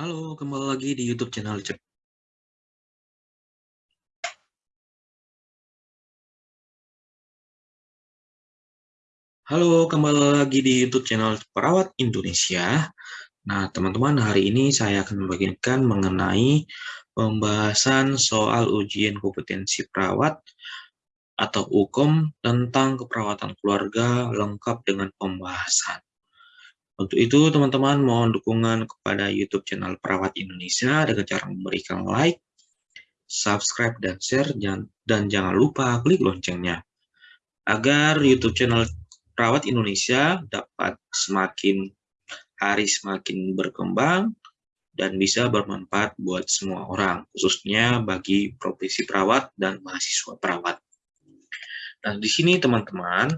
Halo, kembali lagi di YouTube channel Cek. Halo, kembali lagi di YouTube channel Perawat Indonesia. Nah, teman-teman, hari ini saya akan membagikan mengenai pembahasan soal ujian kompetensi perawat atau UKOM tentang keperawatan keluarga lengkap dengan pembahasan. Untuk itu, teman-teman mohon dukungan kepada YouTube channel Perawat Indonesia dengan cara memberikan like, subscribe, dan share, dan jangan lupa klik loncengnya. Agar YouTube channel Perawat Indonesia dapat semakin hari semakin berkembang dan bisa bermanfaat buat semua orang, khususnya bagi profesi perawat dan mahasiswa perawat. Nah, di sini teman-teman,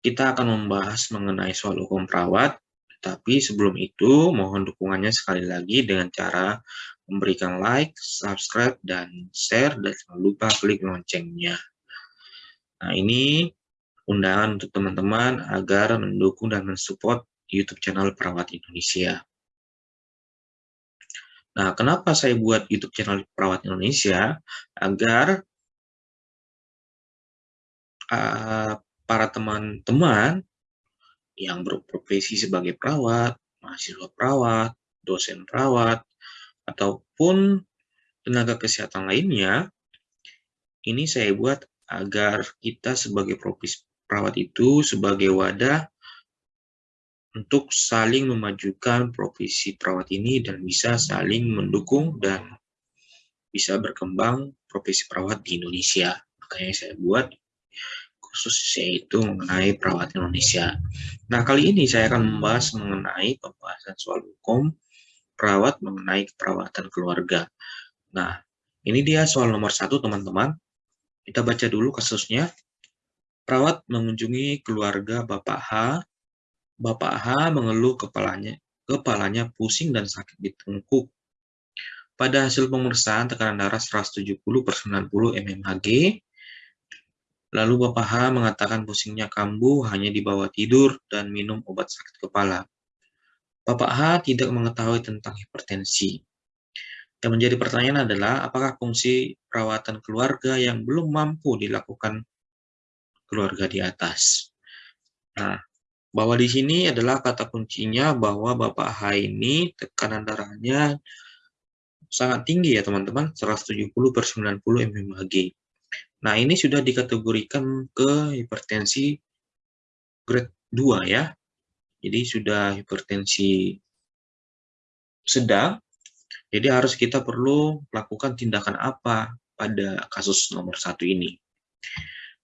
kita akan membahas mengenai soal hukum perawat, tapi sebelum itu mohon dukungannya sekali lagi dengan cara memberikan like, subscribe, dan share, dan jangan lupa klik loncengnya. Nah, ini undangan untuk teman-teman agar mendukung dan mensupport YouTube channel Perawat Indonesia. Nah, kenapa saya buat YouTube channel Perawat Indonesia? Agar uh, para teman-teman yang berprofesi sebagai perawat, mahasiswa perawat, dosen perawat, ataupun tenaga kesehatan lainnya, ini saya buat agar kita sebagai profesi perawat itu sebagai wadah untuk saling memajukan profesi perawat ini dan bisa saling mendukung dan bisa berkembang profesi perawat di Indonesia. Makanya saya buat khusus yaitu mengenai perawat Indonesia. Nah, kali ini saya akan membahas mengenai pembahasan soal hukum perawat mengenai keperawatan keluarga. Nah, ini dia soal nomor satu, teman-teman. Kita baca dulu kasusnya. Perawat mengunjungi keluarga Bapak H. Bapak H mengeluh kepalanya, kepalanya pusing dan sakit di tengkuk. Pada hasil pemeriksaan tekanan darah 170 per 90 mmHg, Lalu Bapak H mengatakan pusingnya kambuh hanya dibawa tidur dan minum obat sakit kepala. Bapak H tidak mengetahui tentang hipertensi. Yang menjadi pertanyaan adalah, apakah fungsi perawatan keluarga yang belum mampu dilakukan keluarga di atas? Nah, bahwa di sini adalah kata kuncinya bahwa Bapak H ini tekanan darahnya sangat tinggi ya teman-teman, 170 per 90 mmHg. Nah, ini sudah dikategorikan ke hipertensi grade 2 ya. Jadi sudah hipertensi sedang. Jadi harus kita perlu melakukan tindakan apa pada kasus nomor satu ini.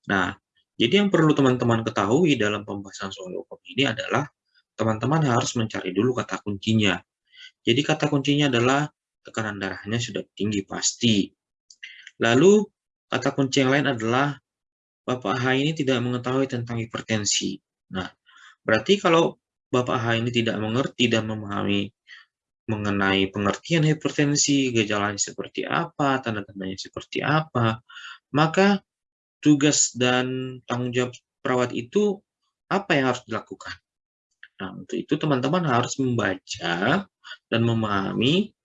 Nah, jadi yang perlu teman-teman ketahui dalam pembahasan soal hukum ini adalah teman-teman harus mencari dulu kata kuncinya. Jadi kata kuncinya adalah tekanan darahnya sudah tinggi pasti. Lalu Kata kunci yang lain adalah Bapak H ini tidak mengetahui tentang hipertensi. Nah, berarti kalau Bapak H ini tidak mengerti dan memahami mengenai pengertian hipertensi, gejalanya seperti apa, tanda-tandanya seperti apa, maka tugas dan tanggung jawab perawat itu apa yang harus dilakukan? Nah, untuk itu teman-teman harus membaca dan memahami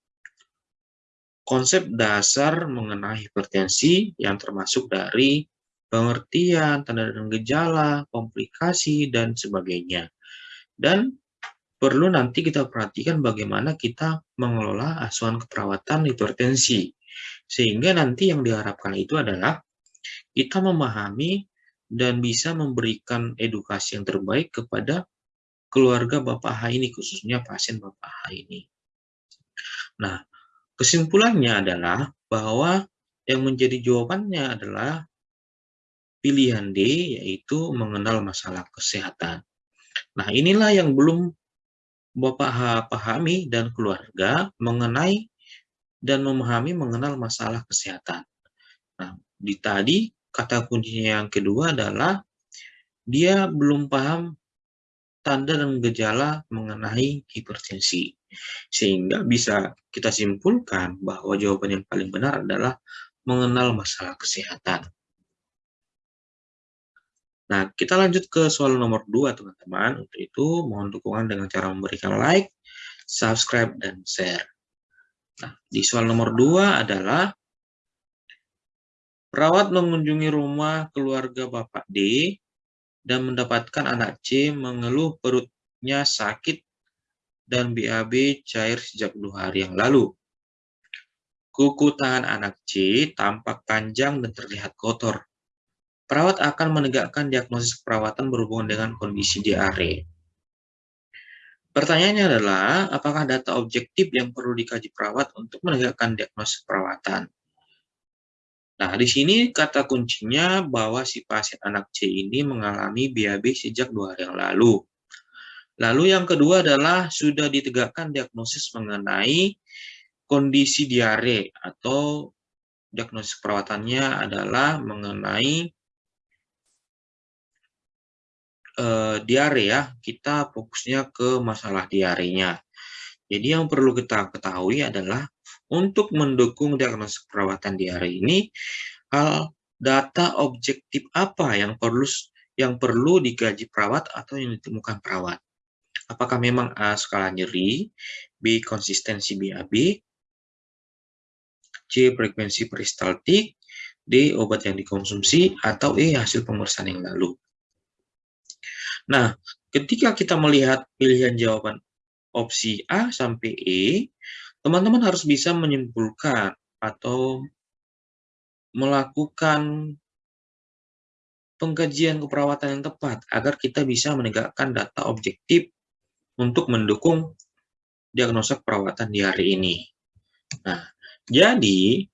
konsep dasar mengenai hipertensi yang termasuk dari pengertian, tanda dan gejala, komplikasi, dan sebagainya. Dan perlu nanti kita perhatikan bagaimana kita mengelola asuhan keperawatan hipertensi. Sehingga nanti yang diharapkan itu adalah kita memahami dan bisa memberikan edukasi yang terbaik kepada keluarga Bapak H ini, khususnya pasien Bapak H ini. Nah, Kesimpulannya adalah bahwa yang menjadi jawabannya adalah pilihan D, yaitu mengenal masalah kesehatan. Nah, inilah yang belum Bapak pahami dan keluarga mengenai dan memahami mengenal masalah kesehatan. Nah, di tadi kata kuncinya yang kedua adalah dia belum paham tanda dan gejala mengenai hipertensi. Sehingga bisa kita simpulkan bahwa jawaban yang paling benar adalah mengenal masalah kesehatan. Nah, kita lanjut ke soal nomor 2, teman-teman. Untuk itu, mohon dukungan dengan cara memberikan like, subscribe, dan share. Nah, di soal nomor 2 adalah perawat mengunjungi rumah keluarga Bapak D dan mendapatkan anak C mengeluh perutnya sakit dan BAB cair sejak dua hari yang lalu. Kuku tangan anak C tampak panjang dan terlihat kotor. Perawat akan menegakkan diagnosis perawatan berhubungan dengan kondisi diare. Pertanyaannya adalah, apakah data objektif yang perlu dikaji perawat untuk menegakkan diagnosis perawatan? Nah, di sini kata kuncinya bahwa si pasien anak C ini mengalami BAB sejak dua hari yang lalu. Lalu yang kedua adalah sudah ditegakkan diagnosis mengenai kondisi diare atau diagnosis perawatannya adalah mengenai uh, diare ya, kita fokusnya ke masalah diarenya. Jadi yang perlu kita ketahui adalah untuk mendukung diagnosis perawatan diare ini, hal data objektif apa yang perlu yang perlu digaji perawat atau yang ditemukan perawat. Apakah memang A skala nyeri, B konsistensi BAB, C frekuensi peristaltik, D obat yang dikonsumsi, atau E hasil pemeriksaan yang lalu. Nah, ketika kita melihat pilihan jawaban opsi A sampai E, teman-teman harus bisa menyimpulkan atau melakukan pengkajian keperawatan yang tepat agar kita bisa menegakkan data objektif untuk mendukung diagnosa perawatan di hari ini. Nah, jadi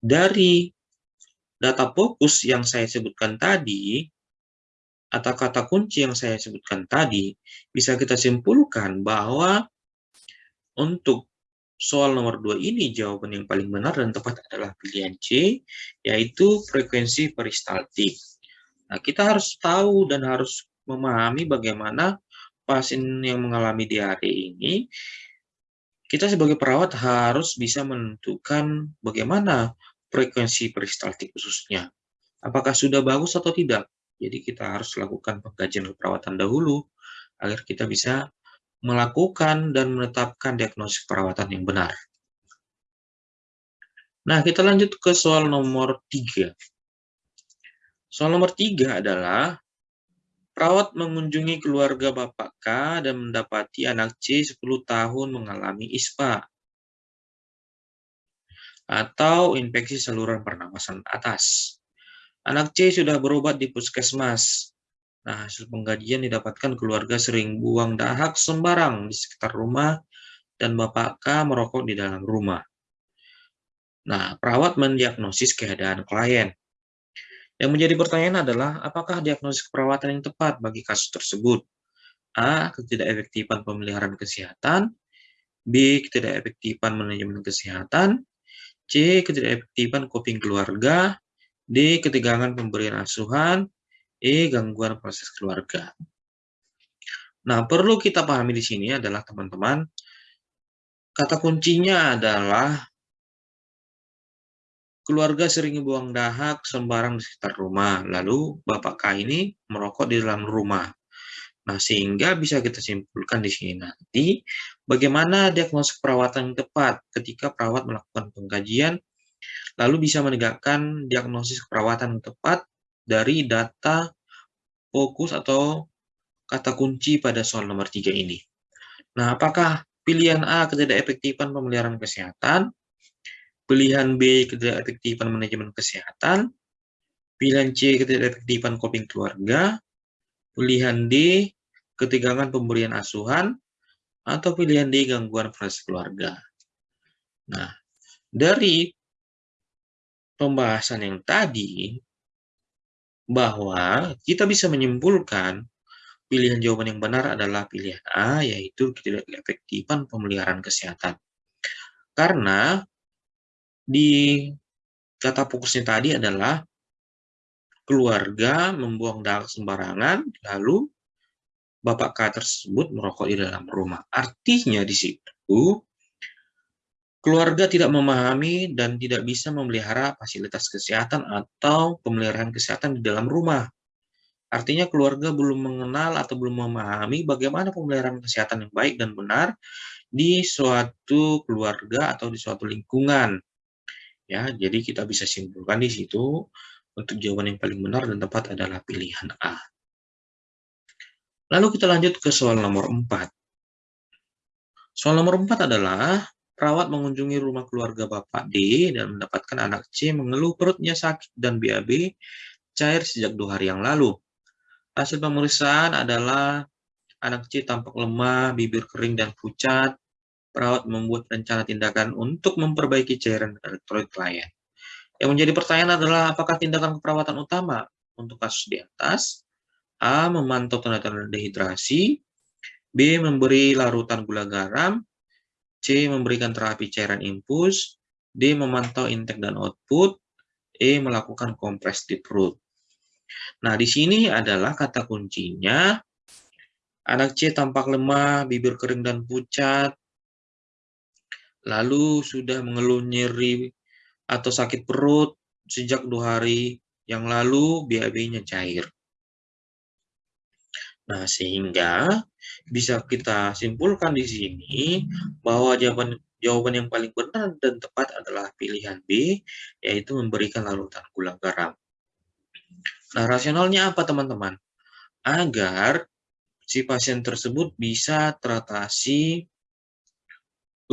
dari data fokus yang saya sebutkan tadi, atau kata kunci yang saya sebutkan tadi, bisa kita simpulkan bahwa untuk soal nomor 2 ini jawaban yang paling benar dan tepat adalah pilihan C, yaitu frekuensi peristaltik. Nah, kita harus tahu dan harus memahami bagaimana pasien yang mengalami diare ini, kita sebagai perawat harus bisa menentukan bagaimana frekuensi peristaltik khususnya. Apakah sudah bagus atau tidak? Jadi kita harus lakukan pengkajian keperawatan dahulu agar kita bisa melakukan dan menetapkan diagnosis perawatan yang benar. Nah, kita lanjut ke soal nomor 3. Soal nomor 3 adalah perawat mengunjungi keluarga Bapak K dan mendapati anak C 10 tahun mengalami ISPA atau infeksi saluran pernapasan atas. Anak C sudah berobat di puskesmas. Nah, hasil pengkajian didapatkan keluarga sering buang dahak sembarang di sekitar rumah dan Bapak K merokok di dalam rumah. Nah, perawat mendiagnosis keadaan klien. Yang menjadi pertanyaan adalah, apakah diagnosis perawatan yang tepat bagi kasus tersebut? A. Ketidakefektifan pemeliharaan kesehatan. B. Ketidakefektifan manajemen kesehatan. C. Ketidakefektifan coping keluarga. D. Ketegangan pemberian asuhan. E. Gangguan proses keluarga. Nah, perlu kita pahami di sini adalah teman-teman, kata kuncinya adalah keluarga sering buang dahak sembarang di sekitar rumah. Lalu Bapak K ini merokok di dalam rumah. Nah, sehingga bisa kita simpulkan di sini nanti bagaimana diagnosis perawatan yang tepat ketika perawat melakukan pengkajian lalu bisa menegakkan diagnosis keperawatan yang tepat dari data fokus atau kata kunci pada soal nomor 3 ini. Nah, apakah pilihan A ketidakefektifan pemeliharaan kesehatan, pilihan B ketidakefektifan manajemen kesehatan, pilihan C ketidakefektifan coping keluarga, pilihan D ketegangan pemberian asuhan, atau pilihan D gangguan proses keluarga. Nah, dari pembahasan yang tadi, bahwa kita bisa menyimpulkan pilihan jawaban yang benar adalah pilihan A, yaitu ketidakefektifan pemeliharaan kesehatan. Karena di kata fokusnya tadi adalah keluarga membuang darah sembarangan, lalu Bapak K tersebut merokok di dalam rumah. Artinya di situ Keluarga tidak memahami dan tidak bisa memelihara fasilitas kesehatan atau pemeliharaan kesehatan di dalam rumah. Artinya keluarga belum mengenal atau belum memahami bagaimana pemeliharaan kesehatan yang baik dan benar di suatu keluarga atau di suatu lingkungan. Ya, jadi kita bisa simpulkan di situ untuk jawaban yang paling benar dan tepat adalah pilihan A. Lalu kita lanjut ke soal nomor 4. Soal nomor 4 adalah perawat mengunjungi rumah keluarga Bapak D dan mendapatkan anak C mengeluh perutnya sakit dan BAB cair sejak dua hari yang lalu. Hasil pemeriksaan adalah anak kecil tampak lemah, bibir kering dan pucat. Perawat membuat rencana tindakan untuk memperbaiki cairan elektrolit klien. Yang menjadi pertanyaan adalah apakah tindakan keperawatan utama untuk kasus di atas? A. Memantau tanda-tanda dehidrasi. B. Memberi larutan gula garam. C. Memberikan terapi cairan infus. D. Memantau intake dan output. E. Melakukan kompres di perut. Nah, di sini adalah kata kuncinya, anak C tampak lemah, bibir kering dan pucat, lalu sudah mengeluh nyeri atau sakit perut sejak dua hari yang lalu BAB-nya cair. Nah, sehingga bisa kita simpulkan di sini bahwa jawaban jawaban yang paling benar dan tepat adalah pilihan B, yaitu memberikan larutan gula garam. Nah, rasionalnya apa teman-teman? Agar si pasien tersebut bisa teratasi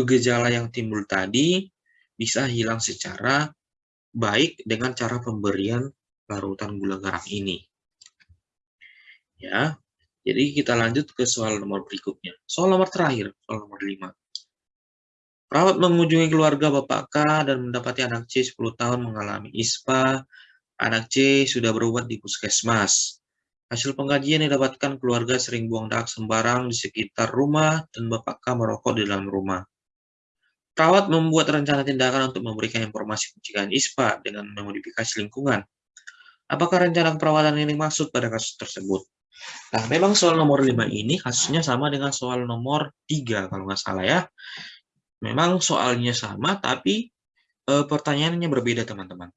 gejala yang timbul tadi bisa hilang secara baik dengan cara pemberian larutan gula garam ini. Ya, jadi kita lanjut ke soal nomor berikutnya. Soal nomor terakhir, soal nomor 5. Perawat mengunjungi keluarga Bapak K dan mendapati anak C 10 tahun mengalami ISPA Anak C sudah berobat di puskesmas. Hasil pengkajian didapatkan keluarga sering buang dahak sembarang di sekitar rumah dan Bapak K merokok di dalam rumah. Perawat membuat rencana tindakan untuk memberikan informasi pencegahan ISPA dengan memodifikasi lingkungan. Apakah rencana perawatan ini maksud pada kasus tersebut? Nah, memang soal nomor 5 ini kasusnya sama dengan soal nomor 3 kalau nggak salah ya. Memang soalnya sama, tapi e, pertanyaannya berbeda teman-teman.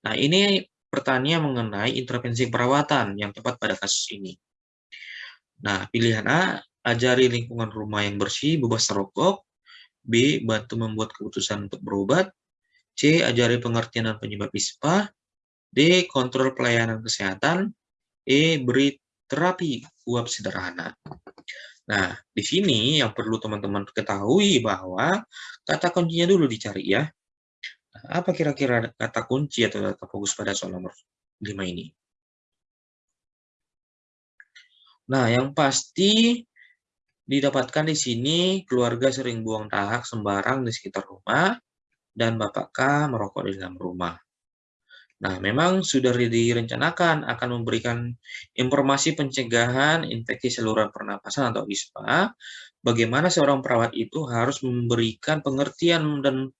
Nah, ini pertanyaan mengenai intervensi perawatan yang tepat pada kasus ini. Nah, pilihan A, ajari lingkungan rumah yang bersih, bebas rokok. B, bantu membuat keputusan untuk berobat. C, ajari pengertian dan penyebab ISPA. D, kontrol pelayanan kesehatan. E, beri terapi uap sederhana. Nah, di sini yang perlu teman-teman ketahui bahwa kata kuncinya dulu dicari ya. Apa kira-kira kata kunci atau kata fokus pada soal nomor 5 ini? Nah, yang pasti didapatkan di sini keluarga sering buang dahak sembarang di sekitar rumah dan Bapak K merokok di dalam rumah. Nah, memang sudah direncanakan akan memberikan informasi pencegahan infeksi saluran pernapasan atau ISPA, bagaimana seorang perawat itu harus memberikan pengertian dan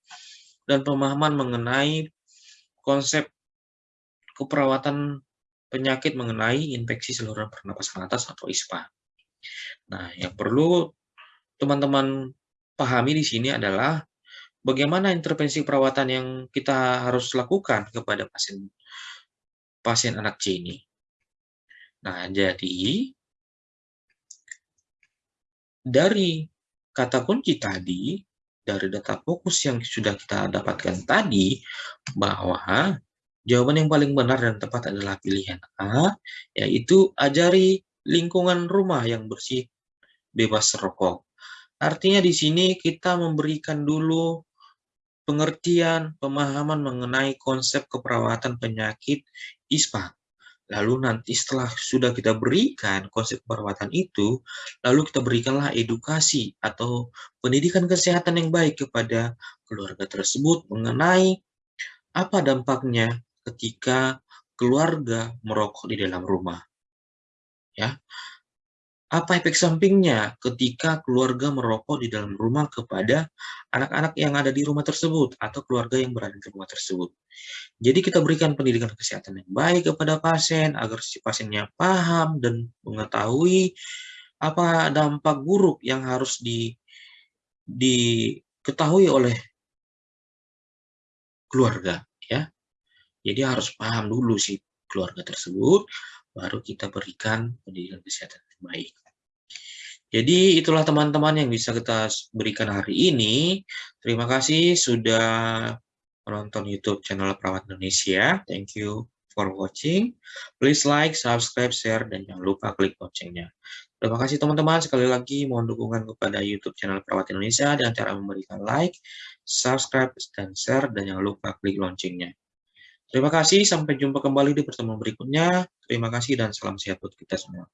dan pemahaman mengenai konsep keperawatan penyakit mengenai infeksi saluran pernapasan atas atau ISPA. Nah, yang perlu teman-teman pahami di sini adalah bagaimana intervensi perawatan yang kita harus lakukan kepada pasien pasien anak C ini. Nah, jadi dari kata kunci tadi dari data fokus yang sudah kita dapatkan tadi, bahwa jawaban yang paling benar dan tepat adalah pilihan A, yaitu ajari lingkungan rumah yang bersih, bebas rokok. Artinya di sini kita memberikan dulu pengertian, pemahaman mengenai konsep keperawatan penyakit ISPA. Lalu nanti setelah sudah kita berikan konsep perawatan itu, lalu kita berikanlah edukasi atau pendidikan kesehatan yang baik kepada keluarga tersebut mengenai apa dampaknya ketika keluarga merokok di dalam rumah. Ya, apa efek sampingnya ketika keluarga merokok di dalam rumah kepada anak-anak yang ada di rumah tersebut atau keluarga yang berada di rumah tersebut. Jadi kita berikan pendidikan kesehatan yang baik kepada pasien agar si pasiennya paham dan mengetahui apa dampak buruk yang harus di, diketahui oleh keluarga ya. Jadi harus paham dulu si keluarga tersebut baru kita berikan pendidikan kesehatan yang baik. Jadi itulah teman-teman yang bisa kita berikan hari ini. Terima kasih sudah menonton YouTube channel Perawat Indonesia. Thank you for watching. Please like, subscribe, share, dan jangan lupa klik loncengnya. Terima kasih teman-teman. Sekali lagi mohon dukungan kepada YouTube channel Perawat Indonesia dengan cara memberikan like, subscribe, dan share, dan jangan lupa klik loncengnya. Terima kasih, sampai jumpa kembali di pertemuan berikutnya. Terima kasih dan salam sehat buat kita semua.